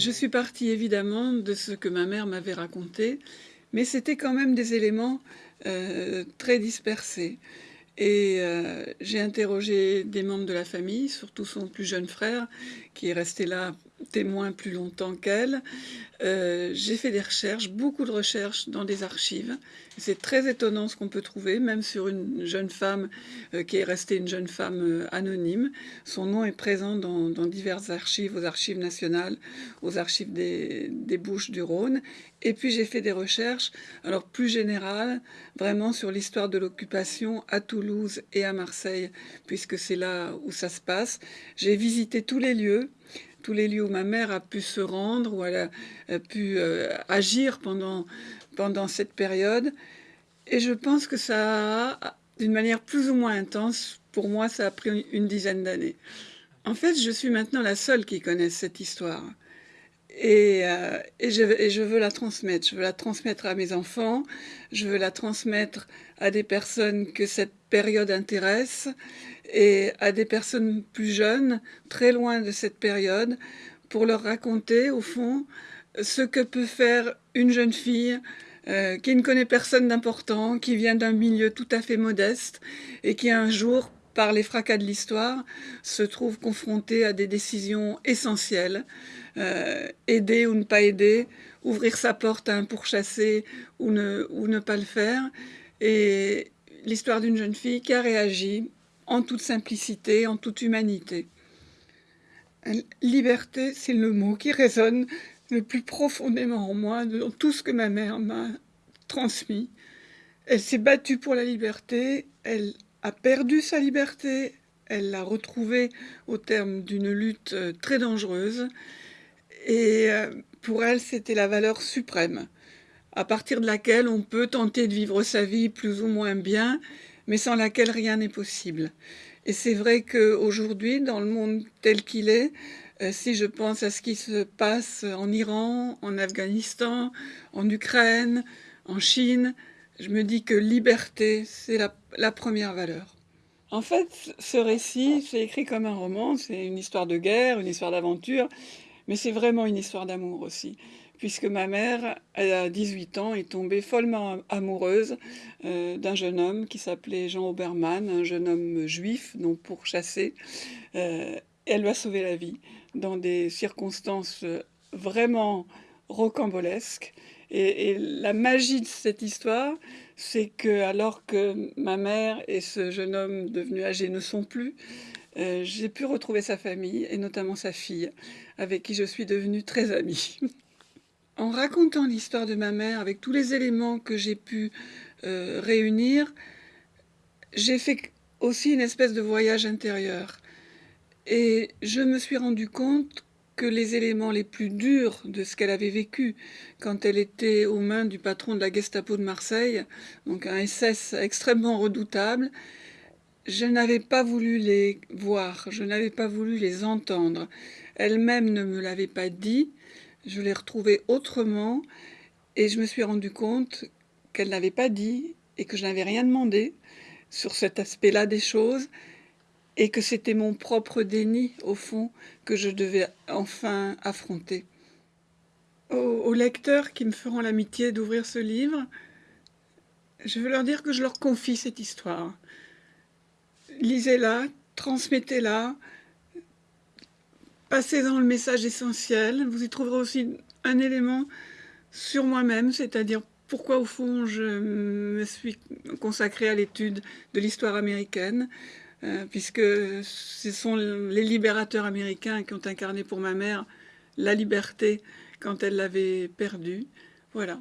Je suis partie évidemment de ce que ma mère m'avait raconté, mais c'était quand même des éléments euh, très dispersés. Et euh, j'ai interrogé des membres de la famille, surtout son plus jeune frère, qui est resté là témoin plus longtemps qu'elle. Euh, j'ai fait des recherches, beaucoup de recherches dans des archives. C'est très étonnant ce qu'on peut trouver, même sur une jeune femme euh, qui est restée une jeune femme euh, anonyme. Son nom est présent dans, diverses archives, aux archives nationales, aux archives des, des Bouches du Rhône. Et puis j'ai fait des recherches, alors plus générales, vraiment sur l'histoire de l'occupation à Toulouse et à Marseille, puisque c'est là où ça se passe. J'ai visité tous les lieux, tous les lieux où ma mère a pu se rendre, où elle a, pu euh, agir pendant, pendant cette période. Et je pense que ça a, d'une manière plus ou moins intense, pour moi, ça a pris une dizaine d'années. En fait, je suis maintenant la seule qui connaisse cette histoire. Et, euh, et, je, veux la transmettre. Je veux la transmettre à mes enfants, je veux la transmettre à des personnes que cette période intéresse et à des personnes plus jeunes, très loin de cette période, pour leur raconter, au fond, ce que peut faire une jeune fille euh, qui ne connaît personne d'important, qui vient d'un milieu tout à fait modeste et qui un jour, par les fracas de l'histoire, se trouve confrontée à des décisions essentielles, euh, aider ou ne pas aider, ouvrir sa porte à un pourchassé ou ne, ou ne pas le faire. Et l'histoire d'une jeune fille qui a réagi en toute simplicité, en toute humanité. Liberté, c'est le mot qui résonne le plus profondément en moi, dans tout ce que ma mère m'a transmis. Elle s'est battue pour la liberté, elle a perdu sa liberté, elle l'a retrouvée au terme d'une lutte euh, très dangereuse, et euh, pour elle, c'était la valeur suprême, à partir de laquelle on peut tenter de vivre sa vie plus ou moins bien, mais sans laquelle rien n'est possible. Et c'est vrai qu'aujourd'hui, dans le monde tel qu'il est, euh, si je pense à ce qui se passe en Iran, en Afghanistan, en Ukraine, en Chine, je me dis que liberté, c'est la, première valeur. En fait, ce récit, c'est écrit comme un roman, c'est une histoire de guerre, une histoire d'aventure, mais c'est vraiment une histoire d'amour aussi puisque ma mère, a 18 ans, est tombée follement amoureuse euh, d'un jeune homme qui s'appelait Jean Obermann, un jeune homme juif, non pourchassé. Euh, elle lui a sauvé la vie dans des circonstances vraiment rocambolesques. Et, la magie de cette histoire, c'est que alors que ma mère et ce jeune homme devenu âgé ne sont plus, euh, j'ai pu retrouver sa famille, et notamment sa fille, avec qui je suis devenue très amie. en racontant l'histoire de ma mère avec tous les éléments que j'ai pu euh, réunir, j'ai fait aussi une espèce de voyage intérieur. Et je me suis rendu compte que les éléments les plus durs de ce qu'elle avait vécu quand elle était aux mains du patron de la Gestapo de Marseille, donc un SS extrêmement redoutable, je n'avais pas voulu les voir, je n'avais pas voulu les entendre. Elle-même ne me l'avait pas dit, je l'ai retrouvée autrement et je me suis rendu compte qu'elle n'avait pas dit et que je n'avais rien demandé sur cet aspect-là des choses et que c'était mon propre déni, au fond, que je devais enfin affronter. Aux, lecteurs qui me feront l'amitié d'ouvrir ce livre, je veux leur dire que je leur confie cette histoire. Lisez-la, transmettez-la, Passez dans le message essentiel. Vous y trouverez aussi un élément sur moi-même, c'est-à-dire pourquoi au fond je me suis consacrée à l'étude de l'histoire américaine, euh, puisque ce sont les libérateurs américains qui ont incarné pour ma mère la liberté quand elle l'avait perdue. Voilà.